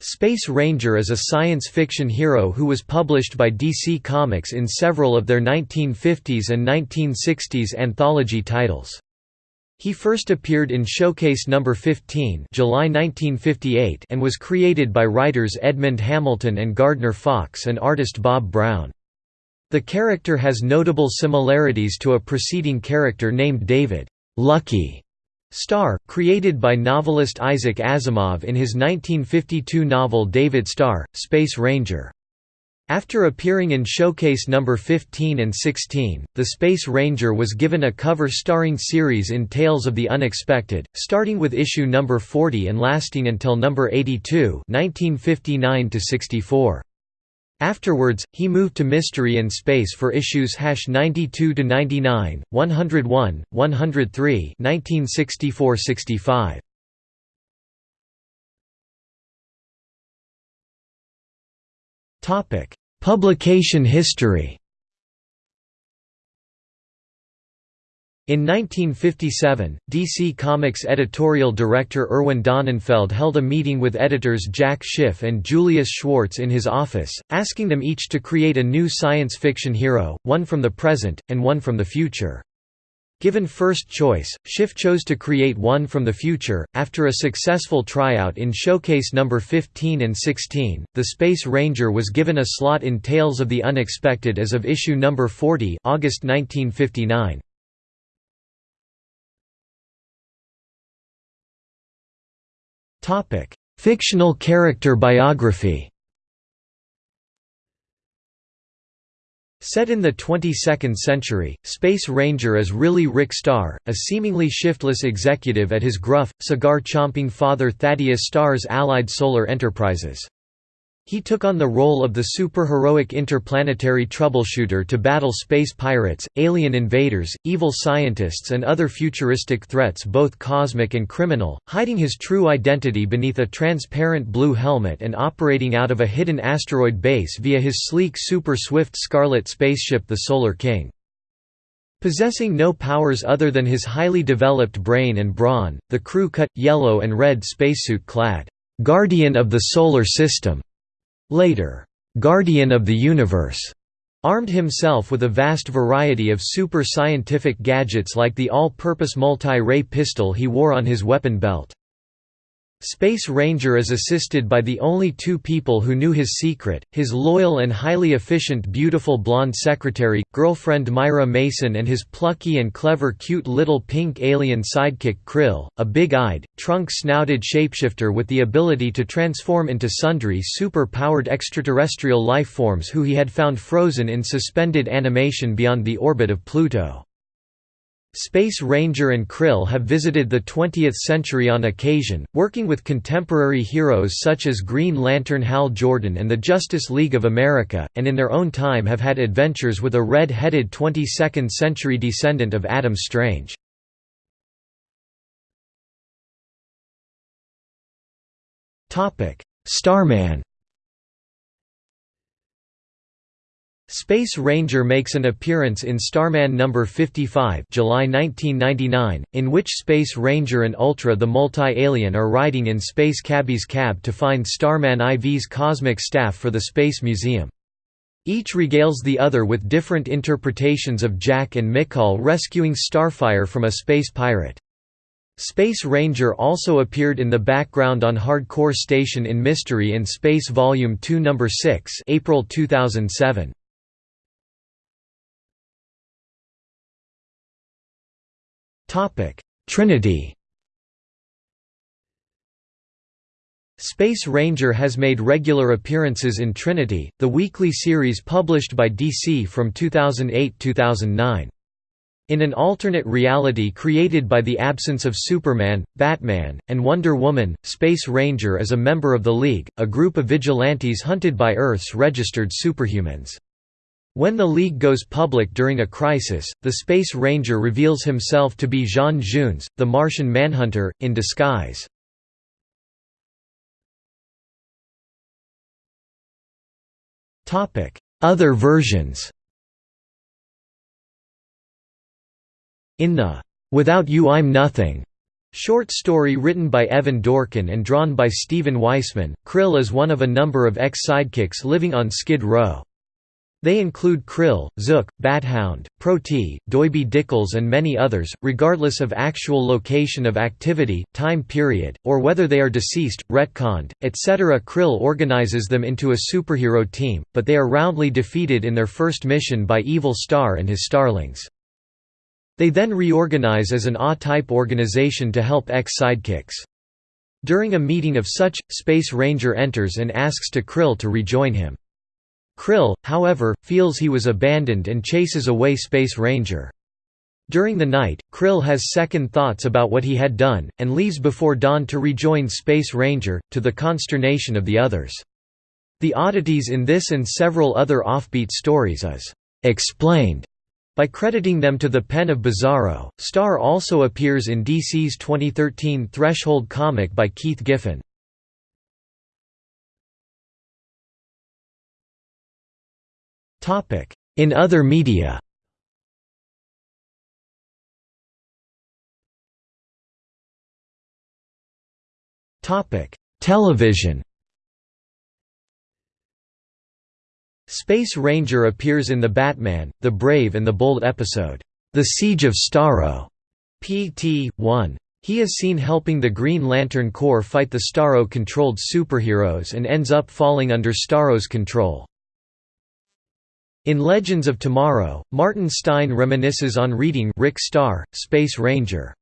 Space Ranger is a science fiction hero who was published by DC Comics in several of their 1950s and 1960s anthology titles. He first appeared in Showcase No. 15 July 1958 and was created by writers Edmund Hamilton and Gardner Fox and artist Bob Brown. The character has notable similarities to a preceding character named David Lucky Starr, created by novelist Isaac Asimov in his 1952 novel David Starr, Space Ranger. After appearing in Showcase No. 15 and 16, the Space Ranger was given a cover-starring series in Tales of the Unexpected, starting with issue No. 40 and lasting until No. 82 1959 -64. Afterwards, he moved to Mystery in Space for issues 92–99, 101, 103 1964–65. Publication history In 1957, DC Comics editorial director Irwin Donenfeld held a meeting with editors Jack Schiff and Julius Schwartz in his office, asking them each to create a new science fiction hero, one from the present, and one from the future. Given first choice, Schiff chose to create one from the future. After a successful tryout in Showcase number 15 and 16, the Space Ranger was given a slot in Tales of the Unexpected as of issue number 40, August 1959. Fictional character biography Set in the 22nd century, Space Ranger is really Rick Starr, a seemingly shiftless executive at his gruff, cigar-chomping father Thaddeus Starr's Allied Solar Enterprises. He took on the role of the superheroic interplanetary troubleshooter to battle space pirates, alien invaders, evil scientists and other futuristic threats both cosmic and criminal, hiding his true identity beneath a transparent blue helmet and operating out of a hidden asteroid base via his sleek super-swift Scarlet spaceship the Solar King. Possessing no powers other than his highly developed brain and brawn, the crew cut, yellow and red spacesuit clad, "'Guardian of the Solar System' Later, "'Guardian of the Universe' armed himself with a vast variety of super-scientific gadgets like the all-purpose multi-ray pistol he wore on his weapon belt. Space Ranger is assisted by the only two people who knew his secret, his loyal and highly efficient beautiful blonde secretary, girlfriend Myra Mason and his plucky and clever cute little pink alien sidekick Krill, a big-eyed, trunk-snouted shapeshifter with the ability to transform into sundry super-powered extraterrestrial life forms who he had found frozen in suspended animation beyond the orbit of Pluto. Space Ranger and Krill have visited the 20th century on occasion, working with contemporary heroes such as Green Lantern Hal Jordan and the Justice League of America, and in their own time have had adventures with a red-headed 22nd-century descendant of Adam Strange. Starman Space Ranger makes an appearance in Starman No. 55 July 1999, in which Space Ranger and Ultra the Multi-Alien are riding in Space Cabbie's cab to find Starman IV's cosmic staff for the Space Museum. Each regales the other with different interpretations of Jack and Mikaal rescuing Starfire from a space pirate. Space Ranger also appeared in the background on Hardcore Station in Mystery in Space Volume 2 No. 6 April 2007. Trinity Space Ranger has made regular appearances in Trinity, the weekly series published by DC from 2008–2009. In an alternate reality created by the absence of Superman, Batman, and Wonder Woman, Space Ranger is a member of the League, a group of vigilantes hunted by Earth's registered superhumans. When the League goes public during a crisis, the Space Ranger reveals himself to be J'onn J'onzz, the Martian Manhunter, in disguise. Other versions In the "'Without You I'm Nothing' Short story written by Evan Dorkin and drawn by Stephen Weisman, Krill is one of a number of ex-sidekicks living on Skid Row. They include Krill, Zook, Bathound, Pro-T, Doiby Dickles and many others, regardless of actual location of activity, time period, or whether they are deceased, retconned, etc. Krill organizes them into a superhero team, but they are roundly defeated in their first mission by Evil Star and his Starlings. They then reorganize as an A-type organization to help X-sidekicks. During a meeting of such, Space Ranger enters and asks to Krill to rejoin him. Krill, however, feels he was abandoned and chases away Space Ranger. During the night, Krill has second thoughts about what he had done, and leaves before dawn to rejoin Space Ranger, to the consternation of the others. The oddities in this and several other offbeat stories is «explained» By crediting them to the pen of Bizarro, Star also appears in DC's 2013 Threshold comic by Keith Giffen. In other media Television Space Ranger appears in The Batman, The Brave and the Bold episode, The Siege of Starro, PT. 1. He is seen helping the Green Lantern Corps fight the Starro-controlled superheroes and ends up falling under Starro's control. In Legends of Tomorrow, Martin Stein reminisces on reading Rick Starr, Space Ranger.